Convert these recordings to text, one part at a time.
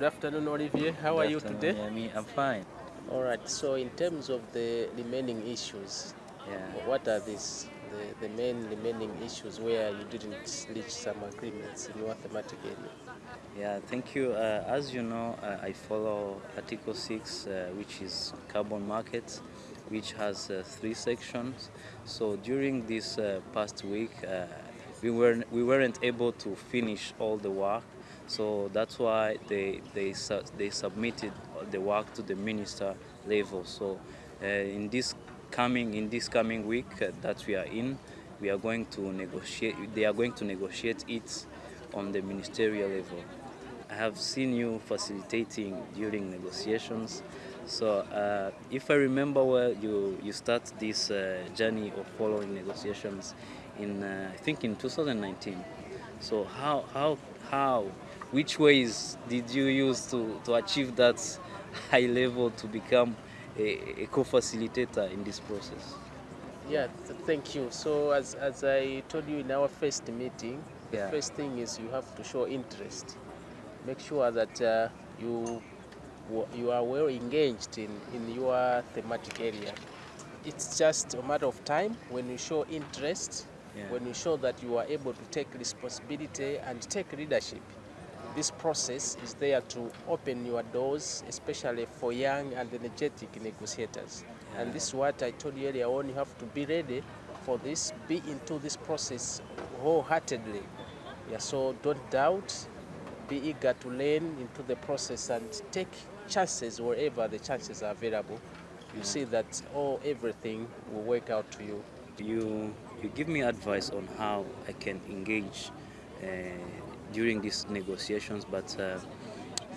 Good afternoon, Olivier. How Good are you today? Yemi. I'm fine. All right. So, in terms of the remaining issues, Yeah. what are these? The, the main remaining issues where you didn't reach some agreements in your thematic area. Yeah, thank you. Uh, as you know, uh, I follow Article 6, uh, which is carbon markets, which has uh, three sections. So during this uh, past week, uh, we, weren't, we weren't able to finish all the work. So that's why they, they, they submitted the work to the minister level. So uh, in this coming in this coming week uh, that we are in, we are going to negotiate. They are going to negotiate it on the ministerial level. I have seen you facilitating during negotiations. So uh, if I remember well, you, you start this uh, journey of following negotiations in, uh, I think in 2019. So how, how, how, which ways did you use to, to achieve that high level to become a, a co-facilitator in this process? Yeah, th- thank you. So, as, as I told you in our first meeting, the Yeah. first thing is you have to show interest. Make sure that uh, you you are well engaged in, in your thematic area. It's just a matter of time when you show interest, Yeah. when you show that you are able to take responsibility and take leadership. This process is there to open your doors, especially for young and energetic negotiators. And this is what I told you earlier on. You have to be ready for this, be into this process wholeheartedly. Yeah, so don't doubt, be eager to learn into the process and take chances wherever the chances are available. You see that all everything will work out to you. You, you give me advice on how I can engage uh, during these negotiations, but uh,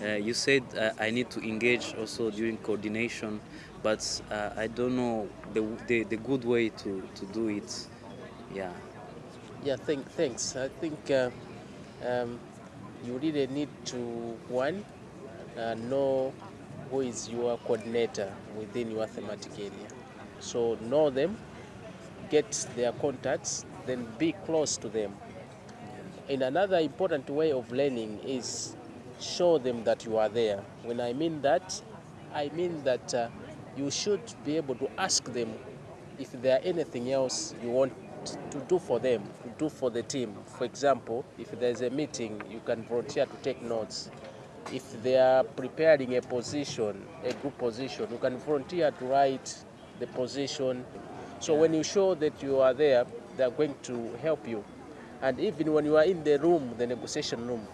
uh, you said uh, I need to engage also during coordination, but I don't know the, the, the good way to, to do it. Yeah. Yeah, thank, thanks. I think um, you really need to, one, know who is your coordinator within your thematic area. So know them, get their contacts, then be close to them. And another important way of learning is show them that you are there. When I mean that, I mean that uh, you should be able to ask them if there are anything else you want to do for them, to do for the team. For example, if there's a meeting, you can volunteer to take notes. If they are preparing a position, a group position, you can volunteer to write the position. So when you show that you are there, they are going to help you. And even when you are in the room, the negotiation room,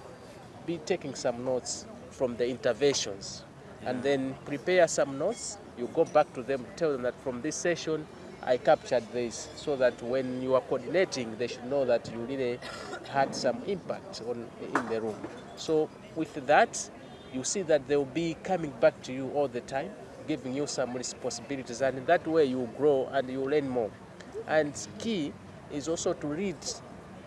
be taking some notes from the interventions and then prepare some notes. You go back to them, tell them that from this session, I captured this so that when you are coordinating, they should know that you really had some impact on, in the room. So with that, you see that they will be coming back to you all the time, giving you some responsibilities, and in that way you grow and you learn more. And key is also to read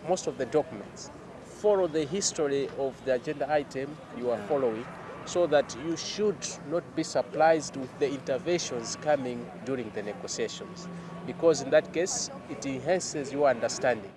most of the documents. Follow the history of the agenda item you are following so that you should not be surprised with the interventions coming during the negotiations because in that case it enhances your understanding.